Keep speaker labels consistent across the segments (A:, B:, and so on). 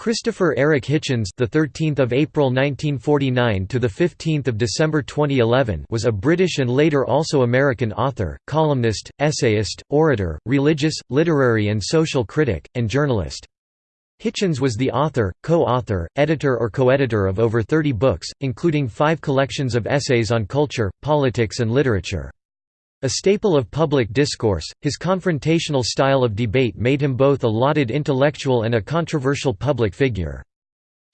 A: Christopher Eric Hitchens, the 13th of April 1949 to the 15th of December 2011, was a British and later also American author, columnist, essayist, orator, religious, literary and social critic, and journalist. Hitchens was the author, co-author, editor or co-editor of over 30 books, including five collections of essays on culture, politics and literature. A staple of public discourse, his confrontational style of debate made him both a lauded intellectual and a controversial public figure.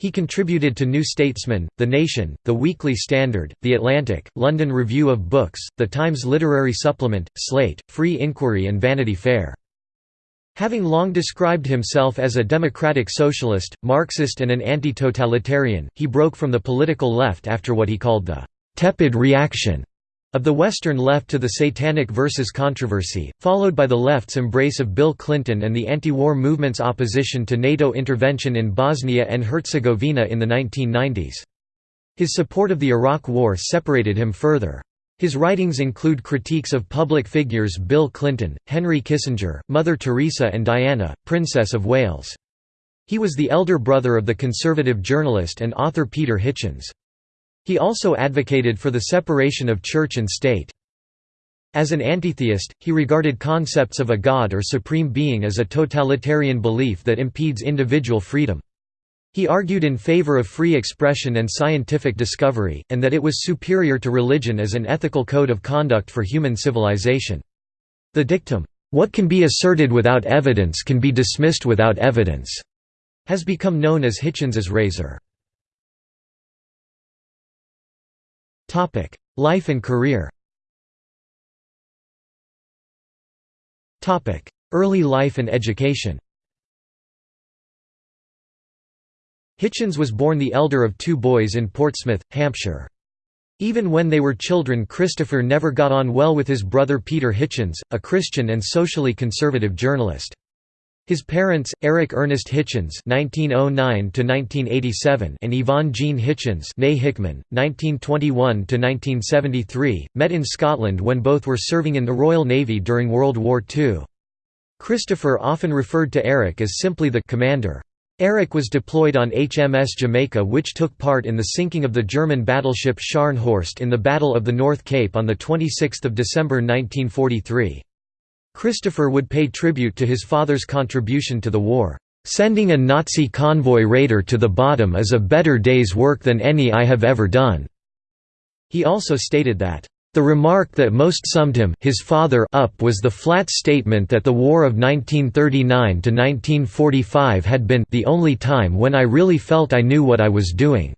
A: He contributed to New Statesman, The Nation, The Weekly Standard, The Atlantic, London Review of Books, The Times Literary Supplement, Slate, Free Inquiry and Vanity Fair. Having long described himself as a democratic socialist, Marxist and an anti-totalitarian, he broke from the political left after what he called the «tepid reaction» of the Western left to the Satanic Verses controversy, followed by the left's embrace of Bill Clinton and the anti-war movement's opposition to NATO intervention in Bosnia and Herzegovina in the 1990s. His support of the Iraq War separated him further. His writings include critiques of public figures Bill Clinton, Henry Kissinger, Mother Teresa and Diana, Princess of Wales. He was the elder brother of the conservative journalist and author Peter Hitchens. He also advocated for the separation of church and state. As an antitheist, he regarded concepts of a god or supreme being as a totalitarian belief that impedes individual freedom. He argued in favor of free expression and scientific discovery, and that it was superior to religion as an ethical code of conduct for human civilization. The dictum, "'What can be asserted without evidence can be dismissed without evidence' has become known as Hitchens's razor. Life and career Early life and education Hitchens was born the elder of two boys in Portsmouth, Hampshire. Even when they were children Christopher never got on well with his brother Peter Hitchens, a Christian and socially conservative journalist. His parents, Eric Ernest Hitchens (1909–1987) and Yvonne Jean Hitchens (née Hickman, 1921–1973), met in Scotland when both were serving in the Royal Navy during World War II. Christopher often referred to Eric as simply the commander. Eric was deployed on HMS Jamaica which took part in the sinking of the German battleship Scharnhorst in the Battle of the North Cape on 26 December 1943. Christopher would pay tribute to his father's contribution to the war. Sending a Nazi convoy raider to the bottom is a better day's work than any I have ever done." He also stated that, "...the remark that most summed him his father up was the flat statement that the War of 1939–1945 had been the only time when I really felt I knew what I was doing."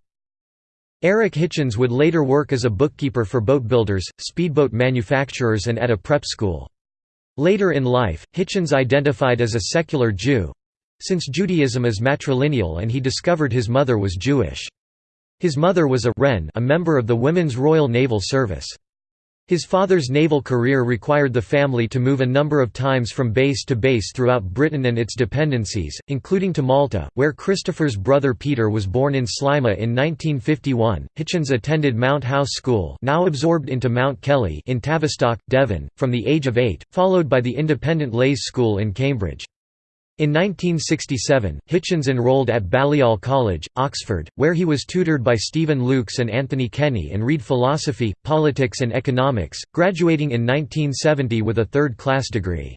A: Eric Hitchens would later work as a bookkeeper for boat builders, speedboat manufacturers and at a prep school. Later in life, Hitchens identified as a secular Jew—since Judaism is matrilineal and he discovered his mother was Jewish. His mother was a Wren a member of the Women's Royal Naval Service. His father's naval career required the family to move a number of times from base to base throughout Britain and its dependencies, including to Malta, where Christopher's brother Peter was born in Sliema in 1951. Hitchens attended Mount House School, now absorbed into Mount Kelly, in Tavistock, Devon, from the age of 8, followed by the independent Leys School in Cambridge. In 1967, Hitchens enrolled at Balliol College, Oxford, where he was tutored by Stephen Lukes and Anthony Kenny and read philosophy, politics and economics, graduating in 1970 with a third-class degree.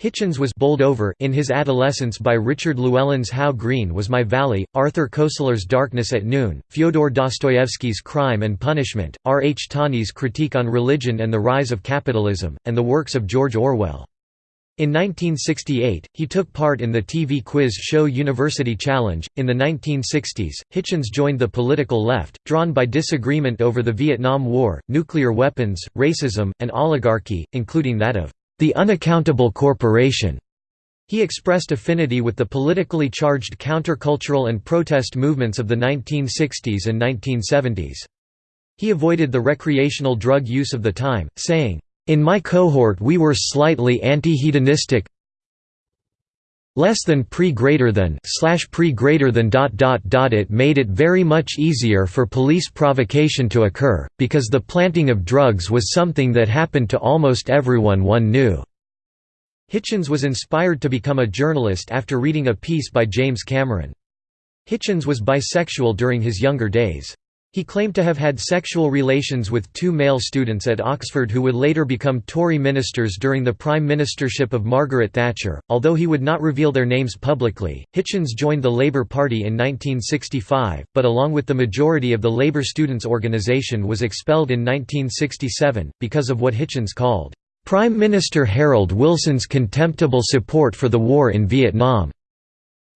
A: Hitchens was bowled over in his adolescence by Richard Llewellyn's How Green Was My Valley, Arthur Koestler's Darkness at Noon, Fyodor Dostoevsky's Crime and Punishment, R. H. Tawney's Critique on Religion and the Rise of Capitalism, and the works of George Orwell. In 1968, he took part in the TV quiz show University Challenge. In the 1960s, Hitchens joined the political left, drawn by disagreement over the Vietnam War, nuclear weapons, racism, and oligarchy, including that of the unaccountable corporation. He expressed affinity with the politically charged countercultural and protest movements of the 1960s and 1970s. He avoided the recreational drug use of the time, saying, in my cohort we were slightly anti-hedonistic less than pre greater than slash pre greater than dot dot dot. It made it very much easier for police provocation to occur because the planting of drugs was something that happened to almost everyone one knew. Hitchens was inspired to become a journalist after reading a piece by James Cameron. Hitchens was bisexual during his younger days. He claimed to have had sexual relations with two male students at Oxford who would later become Tory ministers during the prime ministership of Margaret Thatcher. Although he would not reveal their names publicly, Hitchens joined the Labour Party in 1965, but along with the majority of the Labour Students' Organisation was expelled in 1967, because of what Hitchens called, "...Prime Minister Harold Wilson's contemptible support for the war in Vietnam."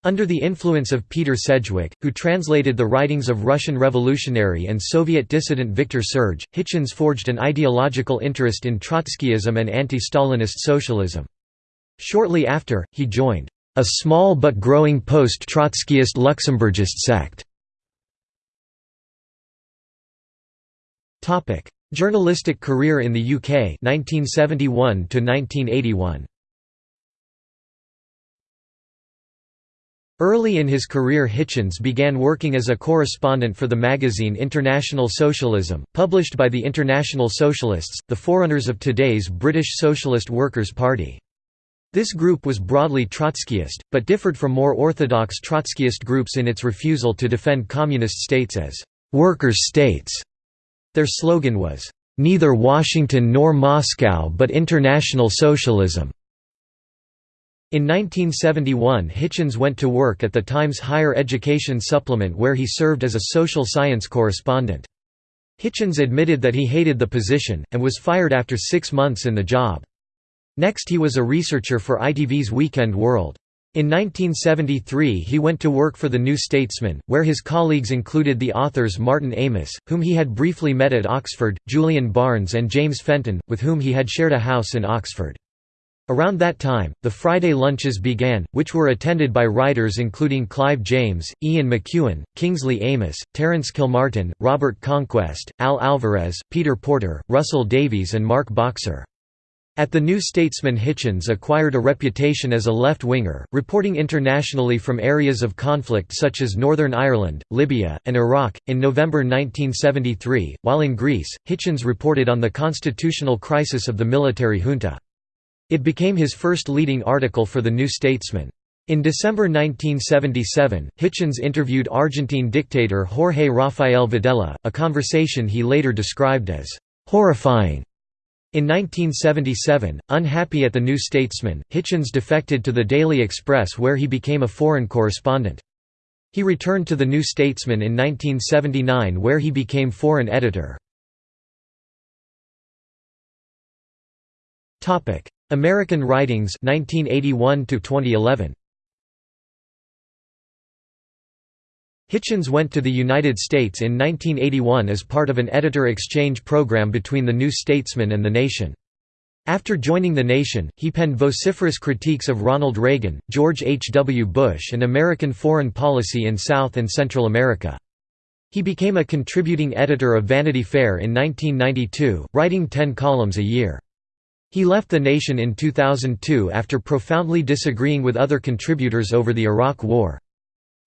A: Under the influence of Peter Sedgwick, who translated the writings of Russian revolutionary and Soviet dissident Viktor Serge, Hitchens forged an ideological interest in Trotskyism and anti-Stalinist socialism. Shortly after, he joined a small but growing post-Trotskyist Luxembourgist sect. Journalistic career in the UK 1971 to 1981. Early in his career Hitchens began working as a correspondent for the magazine International Socialism, published by the International Socialists, the forerunners of today's British Socialist Workers' Party. This group was broadly Trotskyist, but differed from more orthodox Trotskyist groups in its refusal to defend communist states as «workers' states». Their slogan was, "...neither Washington nor Moscow but international socialism." In 1971 Hitchens went to work at the Times Higher Education Supplement where he served as a social science correspondent. Hitchens admitted that he hated the position, and was fired after six months in the job. Next he was a researcher for ITV's Weekend World. In 1973 he went to work for The New Statesman, where his colleagues included the authors Martin Amis, whom he had briefly met at Oxford, Julian Barnes and James Fenton, with whom he had shared a house in Oxford. Around that time, the Friday lunches began, which were attended by writers including Clive James, Ian McEwan, Kingsley Amis, Terence Kilmartin, Robert Conquest, Al Alvarez, Peter Porter, Russell Davies and Mark Boxer. At the New Statesman Hitchens acquired a reputation as a left-winger, reporting internationally from areas of conflict such as Northern Ireland, Libya, and Iraq. In November 1973, while in Greece, Hitchens reported on the constitutional crisis of the military junta. It became his first leading article for The New Statesman. In December 1977, Hitchens interviewed Argentine dictator Jorge Rafael Videla, a conversation he later described as horrifying. In 1977, unhappy at The New Statesman, Hitchens defected to the Daily Express where he became a foreign correspondent. He returned to The New Statesman in 1979 where he became foreign editor. American Writings 1981 -2011. Hitchens went to the United States in 1981 as part of an editor exchange program between The New Statesman and The Nation. After joining The Nation, he penned vociferous critiques of Ronald Reagan, George H. W. Bush and American foreign policy in South and Central America. He became a contributing editor of Vanity Fair in 1992, writing ten columns a year. He left the nation in 2002 after profoundly disagreeing with other contributors over the Iraq War.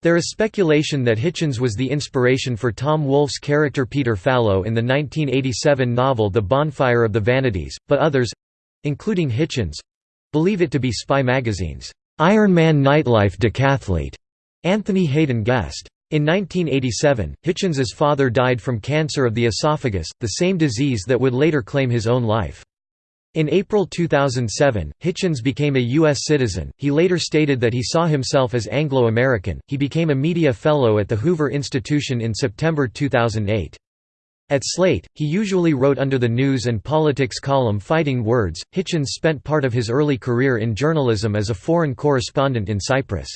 A: There is speculation that Hitchens was the inspiration for Tom Wolfe's character Peter Fallow in the 1987 novel The Bonfire of the Vanities, but others—including Hitchens—believe it to be Spy magazine's Iron Man Nightlife decathlete, Anthony Haden-Guest. In 1987, Hitchens's father died from cancer of the esophagus, the same disease that would later claim his own life. In April 2007, Hitchens became a U.S. citizen. He later stated that he saw himself as Anglo American. He became a media fellow at the Hoover Institution in September 2008. At Slate, he usually wrote under the news and politics column Fighting Words. Hitchens spent part of his early career in journalism as a foreign correspondent in Cyprus.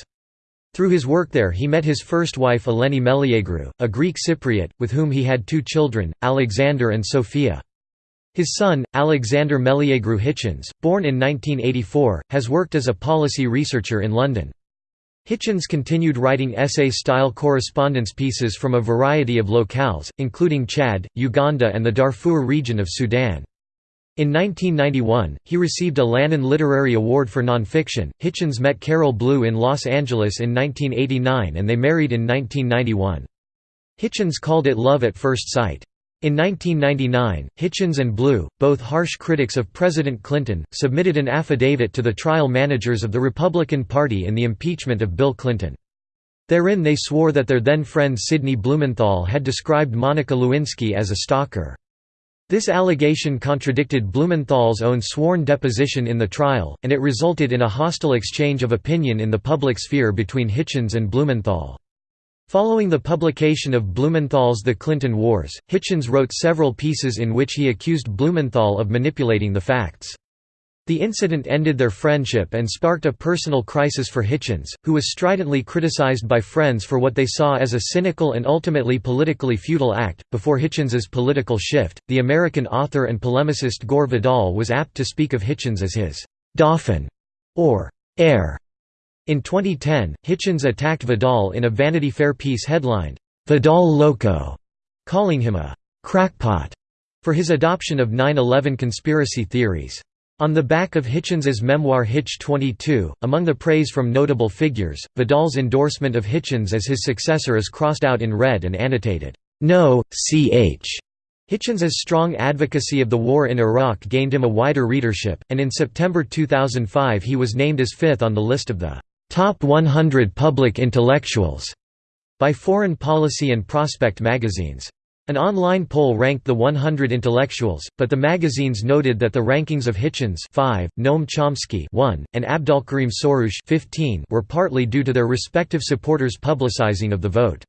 A: Through his work there he met his first wife Eleni Meliagrou, a Greek Cypriot, with whom he had two children, Alexander and Sophia. His son, Alexander Meliagrou Hitchens, born in 1984, has worked as a policy researcher in London. Hitchens continued writing essay-style correspondence pieces from a variety of locales, including Chad, Uganda and the Darfur region of Sudan. In 1991, he received a Lannan Literary Award for nonfiction. Hitchens met Carol Blue in Los Angeles in 1989 and they married in 1991. Hitchens called it love at first sight. In 1999, Hitchens and Blue, both harsh critics of President Clinton, submitted an affidavit to the trial managers of the Republican Party in the impeachment of Bill Clinton. Therein they swore that their then friend Sidney Blumenthal had described Monica Lewinsky as a stalker. This allegation contradicted Blumenthal's own sworn deposition in the trial, and it resulted in a hostile exchange of opinion in the public sphere between Hitchens and Blumenthal. Following the publication of Blumenthal's The Clinton Wars, Hitchens wrote several pieces in which he accused Blumenthal of manipulating the facts. The incident ended their friendship and sparked a personal crisis for Hitchens, who was stridently criticized by friends for what they saw as a cynical and ultimately politically futile act. Before Hitchens's political shift, the American author and polemicist Gore Vidal was apt to speak of Hitchens as his Dauphin or heir. In 2010, Hitchens attacked Vidal in a Vanity Fair piece headlined, Vidal Loco, calling him a crackpot for his adoption of 9-11 conspiracy theories. On the back of Hitchens's memoir Hitch 22, among the praise from notable figures, Vidal's endorsement of Hitchens as his successor is crossed out in red and annotated, "No, ch." Hitchens's strong advocacy of the war in Iraq gained him a wider readership, and in September 2005 he was named as fifth on the list of the "Top 100 Public Intellectuals" by Foreign Policy and Prospect magazines. An online poll ranked the 100 intellectuals, but the magazines noted that the rankings of Hitchens 5, Noam Chomsky 1, and Abdolkarim Soroush 15 were partly due to their respective supporters' publicizing of the vote.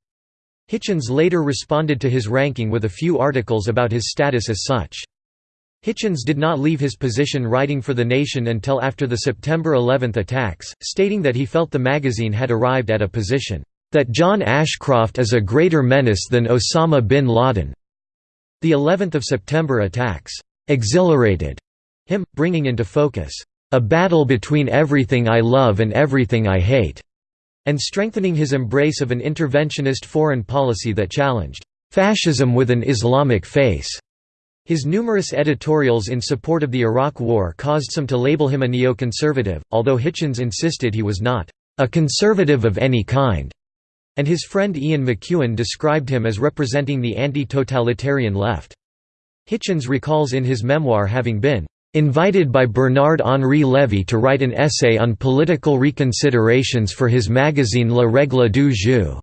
A: Hitchens later responded to his ranking with a few articles about his status as such. Hitchens did not leave his position writing for The Nation until after the September 11 attacks, stating that he felt the magazine had arrived at a position that John Ashcroft is a greater menace than Osama bin Laden. The 11th of September attacks exhilarated him, bringing into focus a battle between everything I love and everything I hate, and strengthening his embrace of an interventionist foreign policy that challenged fascism with an Islamic face. His numerous editorials in support of the Iraq War caused some to label him a neoconservative, although Hitchens insisted he was not a conservative of any kind and his friend Ian McEwan described him as representing the anti-totalitarian left. Hitchens recalls in his memoir having been invited by Bernard-Henri Lévy to write an essay on political reconsiderations for his magazine La Règle du Jeu.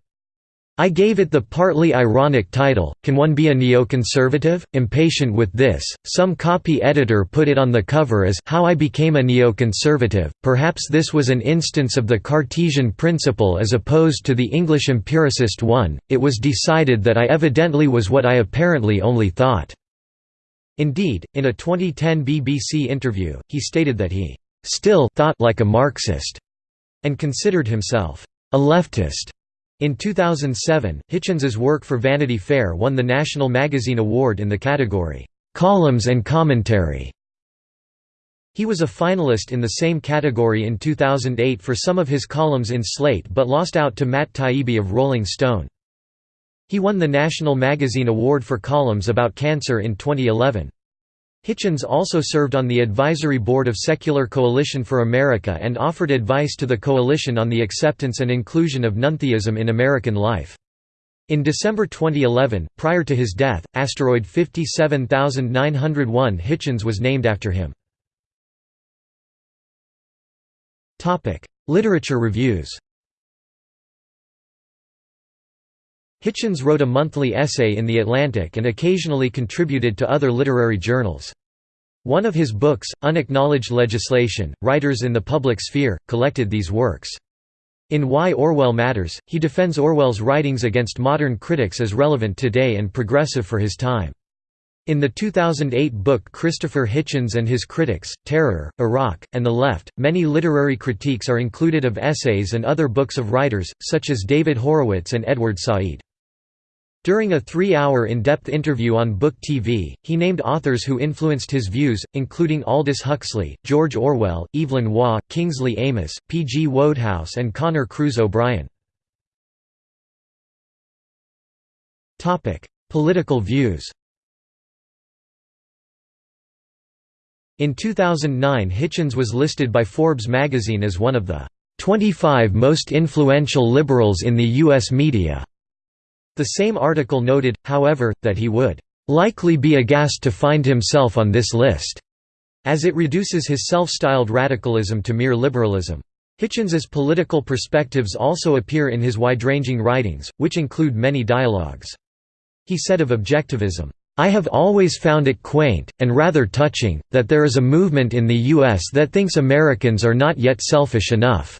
A: I gave it the partly ironic title, Can One Be a Neoconservative? Impatient with this, some copy editor put it on the cover as How I Became a Neoconservative. Perhaps this was an instance of the Cartesian principle as opposed to the English empiricist one, it was decided that I evidently was what I apparently only thought. Indeed, in a 2010 BBC interview, he stated that he still thought like a Marxist and considered himself a leftist. In 2007, Hitchens's work for Vanity Fair won the National Magazine Award in the category, "'Columns and Commentary". He was a finalist in the same category in 2008 for some of his columns in Slate but lost out to Matt Taibbi of Rolling Stone. He won the National Magazine Award for columns about cancer in 2011. Hitchens also served on the advisory board of Secular Coalition for America and offered advice to the coalition on the acceptance and inclusion of nontheism in American life. In December 2011, prior to his death, asteroid 57901 Hitchens was named after him. Literature reviews Hitchens wrote a monthly essay in The Atlantic and occasionally contributed to other literary journals. One of his books, Unacknowledged Legislation, Writers in the Public Sphere, collected these works. In Why Orwell Matters, he defends Orwell's writings against modern critics as relevant today and progressive for his time. In the 2008 book Christopher Hitchens and His Critics, Terror, Iraq, and the Left, many literary critiques are included of essays and other books of writers, such as David Horowitz and Edward Said. During a three-hour in-depth interview on Book TV, he named authors who influenced his views, including Aldous Huxley, George Orwell, Evelyn Waugh, Kingsley Amis, P. G. Wodehouse and Conor Cruise O'Brien. Political views In 2009 Hitchens was listed by Forbes magazine as one of the 25 most influential liberals in the U.S. media. The same article noted, however, that he would likely be aghast to find himself on this list, as it reduces his self-styled radicalism to mere liberalism. Hitchens's political perspectives also appear in his wide-ranging writings, which include many dialogues. He said of objectivism, I have always found it quaint, and rather touching, that there is a movement in the U.S. that thinks Americans are not yet selfish enough.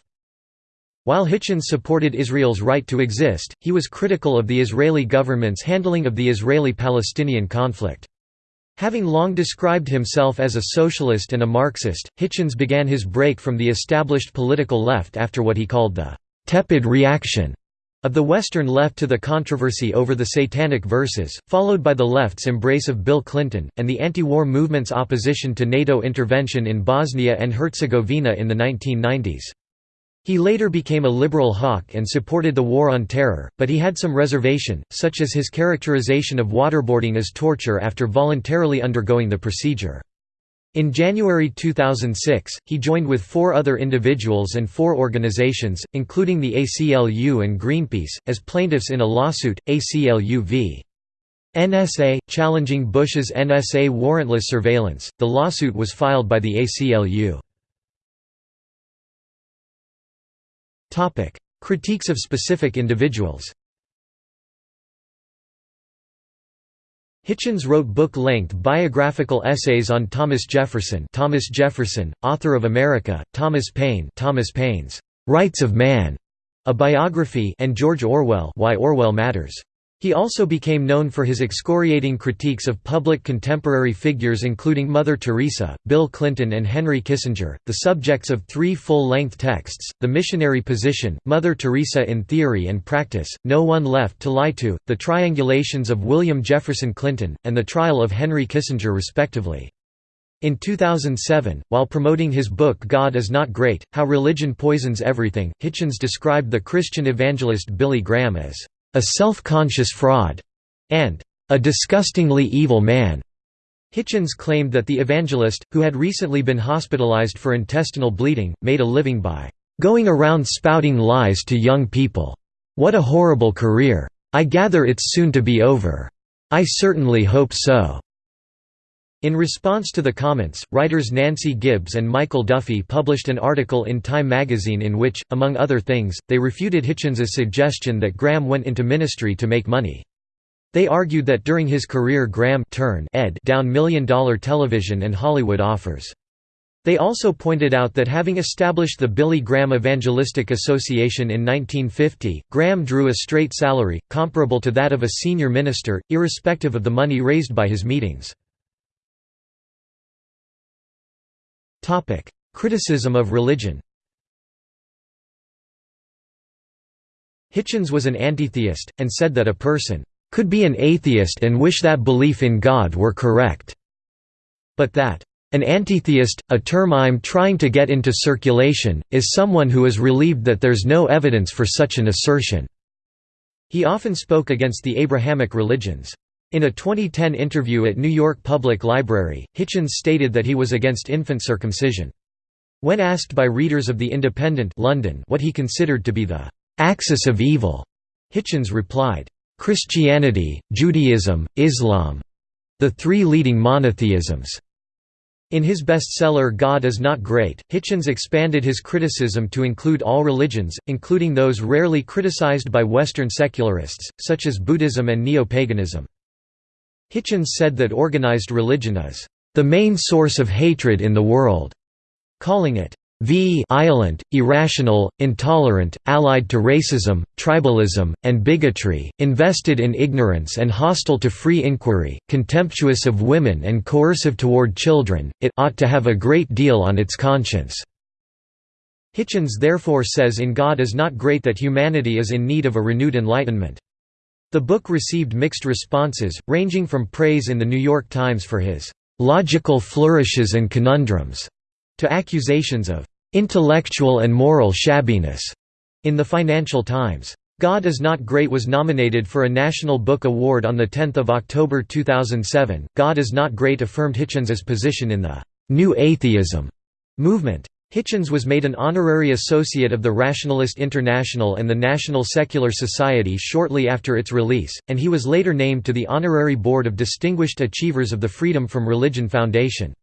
A: While Hitchens supported Israel's right to exist, he was critical of the Israeli government's handling of the Israeli-Palestinian conflict. Having long described himself as a socialist and a Marxist, Hitchens began his break from the established political left after what he called the «tepid reaction» of the Western left to the controversy over the Satanic Verses, followed by the left's embrace of Bill Clinton, and the anti-war movement's opposition to NATO intervention in Bosnia and Herzegovina in the 1990s. He later became a liberal hawk and supported the War on Terror, but he had some reservation, such as his characterization of waterboarding as torture after voluntarily undergoing the procedure. In January 2006, he joined with four other individuals and four organizations, including the ACLU and Greenpeace, as plaintiffs in a lawsuit, ACLU v. NSA, challenging Bush's NSA warrantless surveillance. The lawsuit was filed by the ACLU. Critiques of specific individuals Hitchens wrote book-length biographical essays on Thomas Jefferson Thomas Jefferson, author of America, Thomas Paine Thomas Paine's «Rights of Man», a biography and George Orwell Why Orwell Matters. He also became known for his excoriating critiques of public contemporary figures including Mother Teresa, Bill Clinton and Henry Kissinger, the subjects of three full-length texts, The Missionary Position, Mother Teresa in Theory and Practice, No One Left to Lie To, The Triangulations of William Jefferson Clinton, and The Trial of Henry Kissinger respectively. In 2007, while promoting his book God is Not Great, How Religion Poisons Everything, Hitchens described the Christian evangelist Billy Graham as a self-conscious fraud, and a disgustingly evil man. Hitchens claimed that the evangelist, who had recently been hospitalized for intestinal bleeding, made a living by going around spouting lies to young people. What a horrible career. I gather it's soon to be over. I certainly hope so. In response to the comments, writers Nancy Gibbs and Michael Duffy published an article in Time magazine in which, among other things, they refuted Hitchens's suggestion that Graham went into ministry to make money. They argued that during his career Graham turned ed down million-dollar television and Hollywood offers. They also pointed out that having established the Billy Graham Evangelistic Association in 1950, Graham drew a straight salary, comparable to that of a senior minister, irrespective of the money raised by his meetings. Topic: Criticism of religion. Hitchens was an antitheist, and said that a person could be an atheist and wish that belief in God were correct, but that an antitheist, a term I'm trying to get into circulation, is someone who is relieved that there's no evidence for such an assertion." He often spoke against the Abrahamic religions. In a 2010 interview at New York Public Library, Hitchens stated that he was against infant circumcision. When asked by readers of The Independent London what he considered to be the «axis of evil», Hitchens replied, "...Christianity, Judaism, Islam—the three leading monotheisms." In his bestseller God is Not Great, Hitchens expanded his criticism to include all religions, including those rarely criticized by Western secularists, such as Buddhism and neo-paganism. Hitchens said that organized religion is the main source of hatred in the world, calling it violent, irrational, intolerant, allied to racism, tribalism, and bigotry, invested in ignorance and hostile to free inquiry, contemptuous of women and coercive toward children, it ought to have a great deal on its conscience." Hitchens therefore says in God is not great that humanity is in need of a renewed enlightenment. The book received mixed responses, ranging from praise in The New York Times for his "...logical flourishes and conundrums", to accusations of "...intellectual and moral shabbiness", in the Financial Times. God is Not Great was nominated for a National Book Award on 10 October 2007. God is Not Great affirmed Hitchens's position in the New Atheism movement. Hitchens was made an honorary associate of the Rationalist International and the National Secular Society shortly after its release, and he was later named to the Honorary Board of Distinguished Achievers of the Freedom from Religion Foundation.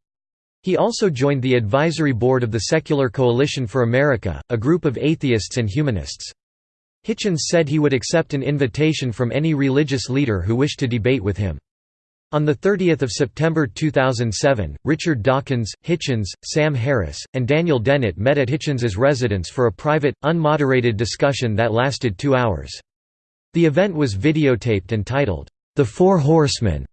A: He also joined the advisory board of the Secular Coalition for America, a group of atheists and humanists. Hitchens said he would accept an invitation from any religious leader who wished to debate with him. On 30 September 2007, Richard Dawkins, Hitchens, Sam Harris, and Daniel Dennett met at Hitchens's residence for a private, unmoderated discussion that lasted two hours. The event was videotaped and titled, The Four Horsemen.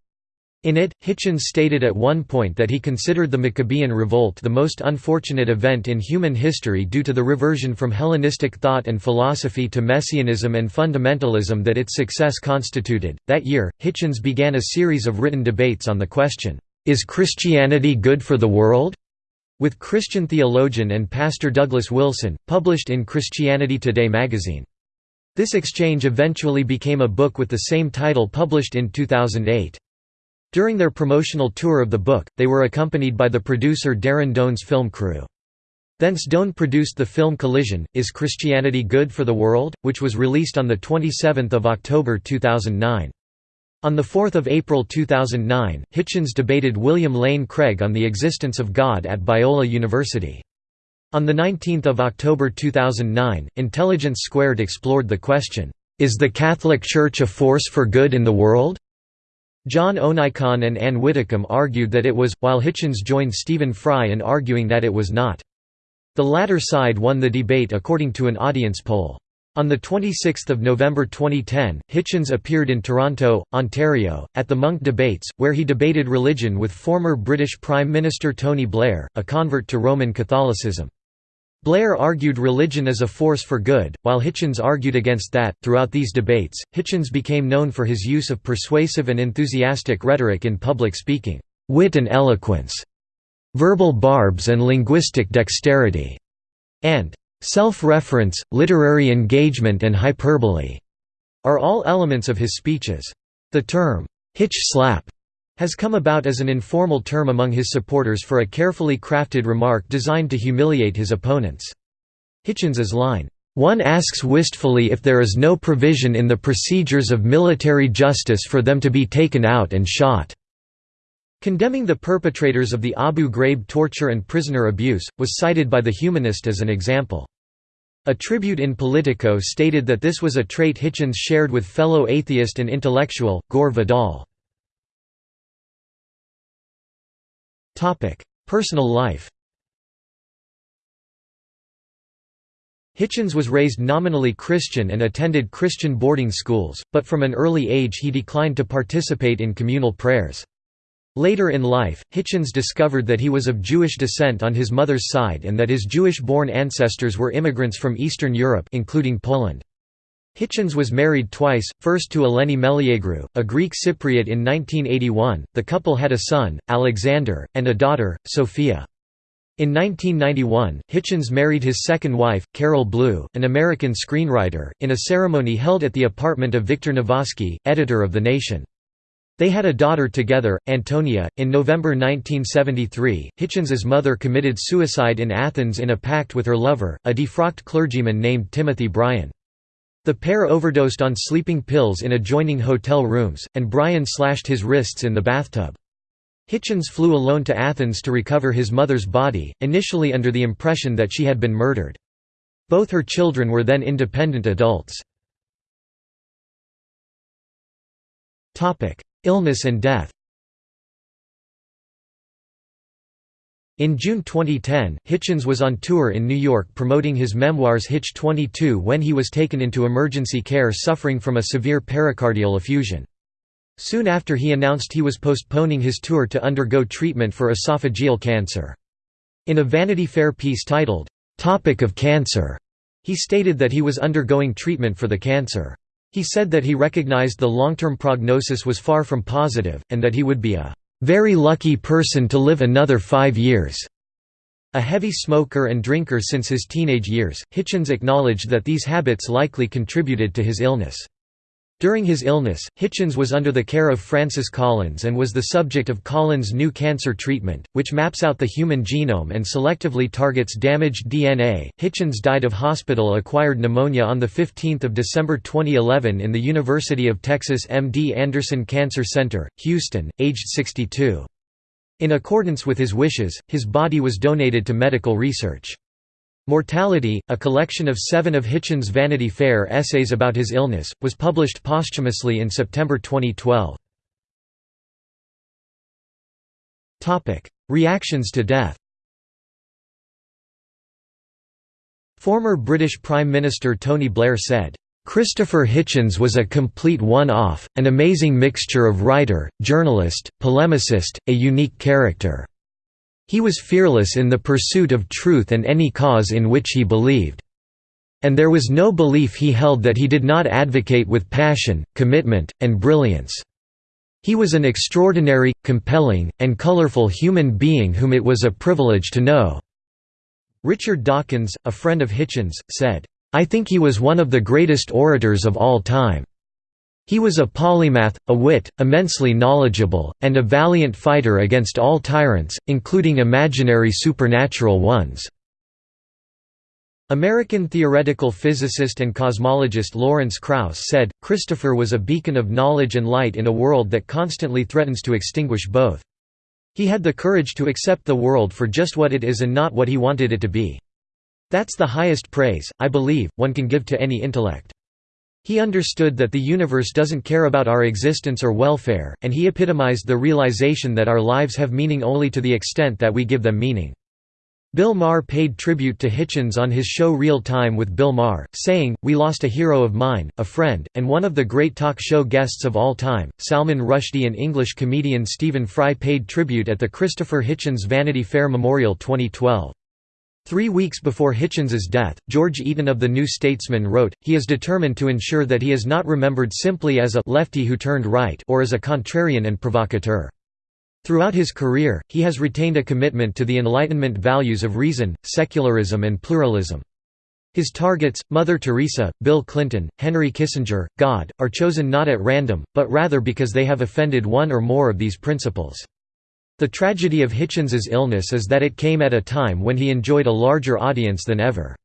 A: In it, Hitchens stated at one point that he considered the Maccabean Revolt the most unfortunate event in human history due to the reversion from Hellenistic thought and philosophy to Messianism and fundamentalism that its success constituted. That year, Hitchens began a series of written debates on the question, Is Christianity good for the world? with Christian theologian and pastor Douglas Wilson, published in Christianity Today magazine. This exchange eventually became a book with the same title published in 2008. During their promotional tour of the book, they were accompanied by the producer Darren Doan's film crew. Thence Doan produced the film Collision, Is Christianity Good for the World?, which was released on 27 October 2009. On 4 April 2009, Hitchens debated William Lane Craig on the existence of God at Biola University. On 19 October 2009, Intelligence Squared explored the question, "'Is the Catholic Church a force for good in the world?' John Onaiyekan and Ann Widdecombe argued that it was, while Hitchens joined Stephen Fry in arguing that it was not. The latter side won the debate according to an audience poll. On 26 November 2010, Hitchens appeared in Toronto, Ontario, at the Monk Debates, where he debated religion with former British Prime Minister Tony Blair, a convert to Roman Catholicism. Blair argued religion as a force for good, while Hitchens argued against that. Throughout these debates, Hitchens became known for his use of persuasive and enthusiastic rhetoric in public speaking, wit and eloquence, verbal barbs and linguistic dexterity, and self-reference, literary engagement and hyperbole are all elements of his speeches. The term, Hitch slap, has come about as an informal term among his supporters for a carefully crafted remark designed to humiliate his opponents. Hitchens's line, "...one asks wistfully if there is no provision in the procedures of military justice for them to be taken out and shot." Condemning the perpetrators of the Abu Ghraib torture and prisoner abuse, was cited by the humanist as an example. A tribute in Politico stated that this was a trait Hitchens shared with fellow atheist and intellectual, Gore Vidal. Personal life Hitchens was raised nominally Christian and attended Christian boarding schools, but from an early age he declined to participate in communal prayers. Later in life, Hitchens discovered that he was of Jewish descent on his mother's side and that his Jewish-born ancestors were immigrants from Eastern Europe including Poland. Hitchens was married twice, first to Eleni Meliagrou, a Greek Cypriot in 1981. The couple had a son, Alexander, and a daughter, Sophia. In 1991, Hitchens married his second wife, Carol Blue, an American screenwriter, in a ceremony held at the apartment of Victor Navasky, editor of The Nation. They had a daughter together, Antonia. In November 1973, Hitchens's mother committed suicide in Athens in a pact with her lover, a defrocked clergyman named Timothy Bryan. The pair overdosed on sleeping pills in adjoining hotel rooms, and Bryan slashed his wrists in the bathtub. Hitchens flew alone to Athens to recover his mother's body, initially under the impression that she had been murdered. Both her children were then independent adults. Illness and death In June 2010, Hitchens was on tour in New York promoting his memoirs Hitch 22 when he was taken into emergency care suffering from a severe pericardial effusion. Soon after he announced he was postponing his tour to undergo treatment for esophageal cancer. In a Vanity Fair piece titled, "'Topic of Cancer' he stated that he was undergoing treatment for the cancer. He said that he recognized the long-term prognosis was far from positive, and that he would be a very lucky person to live another five years." A heavy smoker and drinker since his teenage years, Hitchens acknowledged that these habits likely contributed to his illness. During his illness, Hitchens was under the care of Francis Collins and was the subject of Collins' new cancer treatment, which maps out the human genome and selectively targets damaged DNA. Hitchens died of hospital acquired pneumonia on 15 December 2011 in the University of Texas MD Anderson Cancer Center, Houston, aged 62. In accordance with his wishes, his body was donated to medical research. Mortality, a collection of seven of Hitchens' Vanity Fair essays about his illness, was published posthumously in September 2012. Reactions to death Former British Prime Minister Tony Blair said, Christopher Hitchens was a complete one-off, an amazing mixture of writer, journalist, polemicist, a unique character. He was fearless in the pursuit of truth and any cause in which he believed. And there was no belief he held that he did not advocate with passion, commitment, and brilliance. He was an extraordinary, compelling, and colorful human being whom it was a privilege to know." Richard Dawkins, a friend of Hitchens, said, "...I think he was one of the greatest orators of all time." He was a polymath, a wit, immensely knowledgeable, and a valiant fighter against all tyrants, including imaginary supernatural ones." American theoretical physicist and cosmologist Lawrence Krauss said, Christopher was a beacon of knowledge and light in a world that constantly threatens to extinguish both. He had the courage to accept the world for just what it is and not what he wanted it to be. That's the highest praise, I believe, one can give to any intellect. He understood that the universe doesn't care about our existence or welfare, and he epitomized the realization that our lives have meaning only to the extent that we give them meaning. Bill Maher paid tribute to Hitchens on his show Real Time with Bill Maher, saying, We lost a hero of mine, a friend, and one of the great talk show guests of all time. Salman Rushdie and English comedian Stephen Fry paid tribute at the Christopher Hitchens Vanity Fair Memorial 2012. Three weeks before Hitchens's death, George Eaton of The New Statesman wrote, he is determined to ensure that he is not remembered simply as a «lefty who turned right» or as a contrarian and provocateur. Throughout his career, he has retained a commitment to the Enlightenment values of reason, secularism and pluralism. His targets, Mother Teresa, Bill Clinton, Henry Kissinger, God, are chosen not at random, but rather because they have offended one or more of these principles. The tragedy of Hitchens's illness is that it came at a time when he enjoyed a larger audience than ever.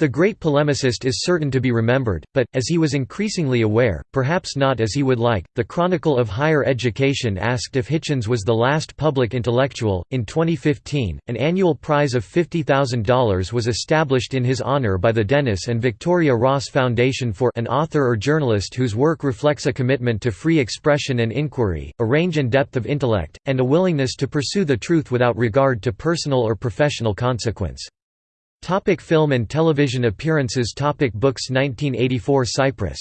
A: The great polemicist is certain to be remembered, but, as he was increasingly aware, perhaps not as he would like. The Chronicle of Higher Education asked if Hitchens was the last public intellectual. In 2015, an annual prize of $50,000 was established in his honor by the Dennis and Victoria Ross Foundation for an author or journalist whose work reflects a commitment to free expression and inquiry, a range and depth of intellect, and a willingness to pursue the truth without regard to personal or professional consequence. Topic film and television appearances. Topic Books. 1984 Cyprus.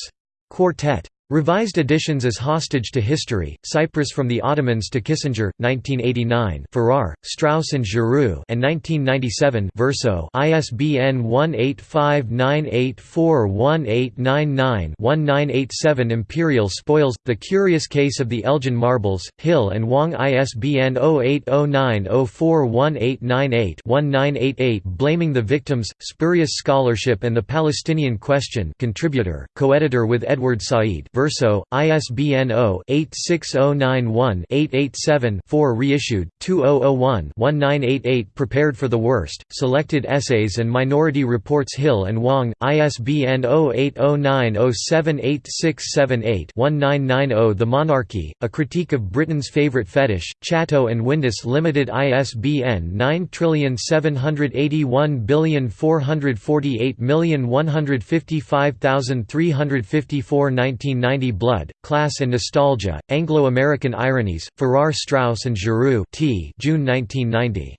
A: Quartet Revised editions as Hostage to History, Cyprus from the Ottomans to Kissinger, 1989 Farrar, Straus and Giroux and 1997 Verso ISBN 1859841899-1987 Imperial Spoils, The Curious Case of the Elgin Marbles, Hill and Wang ISBN 0809041898-1988 Blaming the Victims, Spurious Scholarship and the Palestinian Question contributor, co-editor with Edward Said Verso, ISBN 0-86091-887-4 reissued, 2001-1988 Prepared for the Worst, Selected Essays and Minority Reports Hill and Wang, ISBN 0809078678-1990 The Monarchy, A Critique of Britain's Favourite Fetish, Chatto and Windus Limited ISBN 9781448155354 1990 Blood, Class and Nostalgia, Anglo-American Ironies, Farrar Straus and Giroux T. June 1990.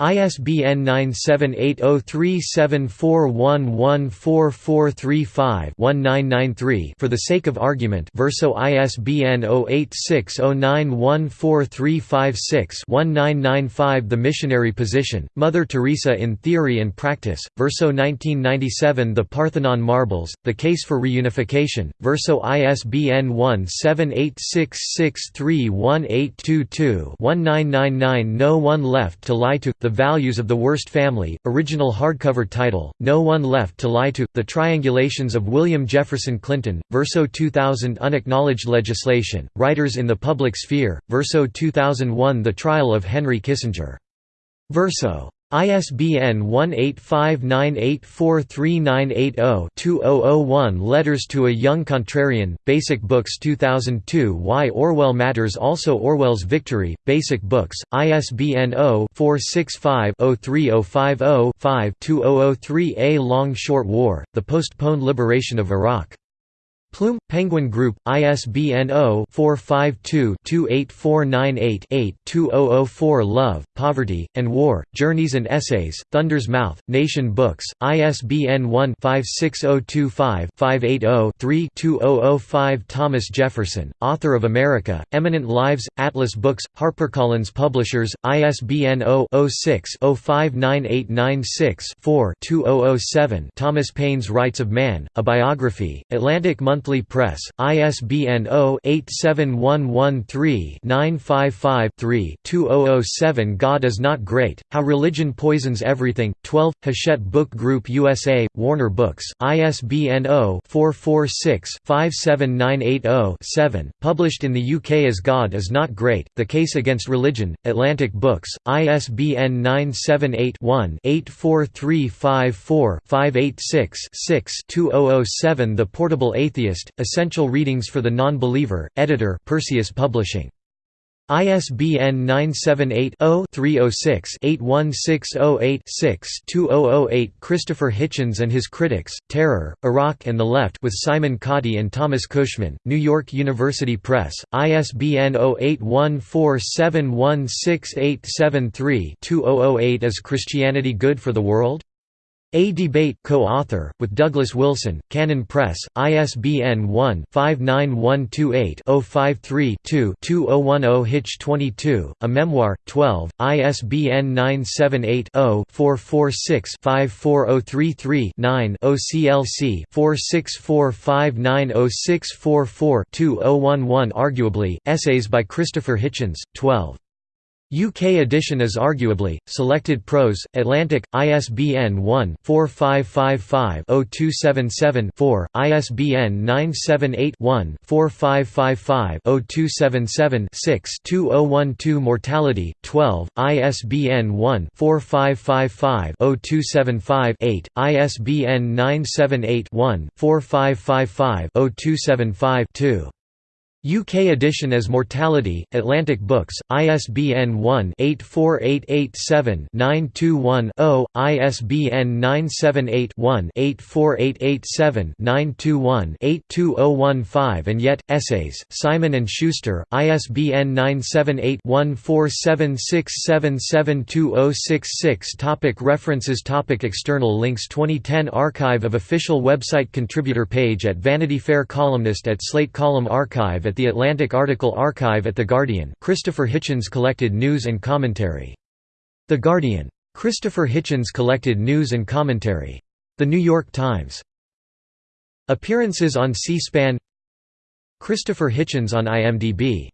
A: ISBN 9780374114435-1993 For the sake of argument. Verso ISBN 0860914356-1995 The Missionary Position, Mother Teresa in Theory and Practice, Verso 1997 The Parthenon Marbles, The Case for Reunification, Verso ISBN 1-7866318822-1999 No One Left to Lie to, the Values of the Worst Family, original hardcover title, No One Left to Lie to, The Triangulations of William Jefferson Clinton, Verso 2000 Unacknowledged Legislation, Writers in the Public Sphere, Verso 2001 The Trial of Henry Kissinger. Verso ISBN 1-859843980-2001 Letters to a Young Contrarian, Basic Books 2002 Why Orwell Matters Also Orwell's Victory, Basic Books, ISBN 0-465-03050-5-2003 A Long Short War, The Postponed Liberation of Iraq Plume, Penguin Group, ISBN 0-452-28498-8-2004 Love, Poverty, and War, Journeys and Essays, Thunder's Mouth, Nation Books, ISBN 1-56025-580-3-2005 Thomas Jefferson, author of America, Eminent Lives, Atlas Books, HarperCollins Publishers, ISBN 0-06-059896-4-2007 Thomas Paine's Rights of Man, A Biography, Atlantic Monthly Monthly Press, ISBN 0-87113-955-3-2007 God is Not Great, How Religion Poisons Everything, 12, Hachette Book Group USA, Warner Books, ISBN 0-446-57980-7, published in the UK as God is Not Great, The Case Against Religion, Atlantic Books, ISBN 978-1-84354-586-6-2007 The Portable Atheist Atheist, Essential Readings for the Non-Believer, editor Perseus Publishing. ISBN 978-0-306-81608-6-2008 Christopher Hitchens and His Critics, Terror, Iraq and the Left with Simon Cottee and Thomas Cushman, New York University Press, ISBN 0814716873-2008 Is Christianity Good for the World? A Debate co-author, with Douglas Wilson, Canon Press, ISBN 1-59128-053-2-2010 Hitch 22, A Memoir, 12, ISBN 978-0-446-54033-9 OCLC 4645906444-2011 Arguably, Essays by Christopher Hitchens, 12. UK edition is arguably, Selected Prose, Atlantic, ISBN 1-4555-0277-4, ISBN 978-1-4555-0277-6-2012 Mortality, 12, ISBN 1-4555-0275-8, ISBN 978-1-4555-0275-2. UK edition as Mortality, Atlantic Books, ISBN 1-84887-921-0, ISBN 978-1-84887-921-82015 and yet, Essays, Simon & Schuster, ISBN 978-1476772066 Topic References Topic External links 2010 Archive of official website Contributor page at Vanity Fair Columnist at Slate Column Archive at the Atlantic Article Archive at The Guardian Christopher Hitchens collected news and commentary. The Guardian. Christopher Hitchens collected news and commentary. The New York Times. Appearances on C-SPAN Christopher Hitchens on IMDb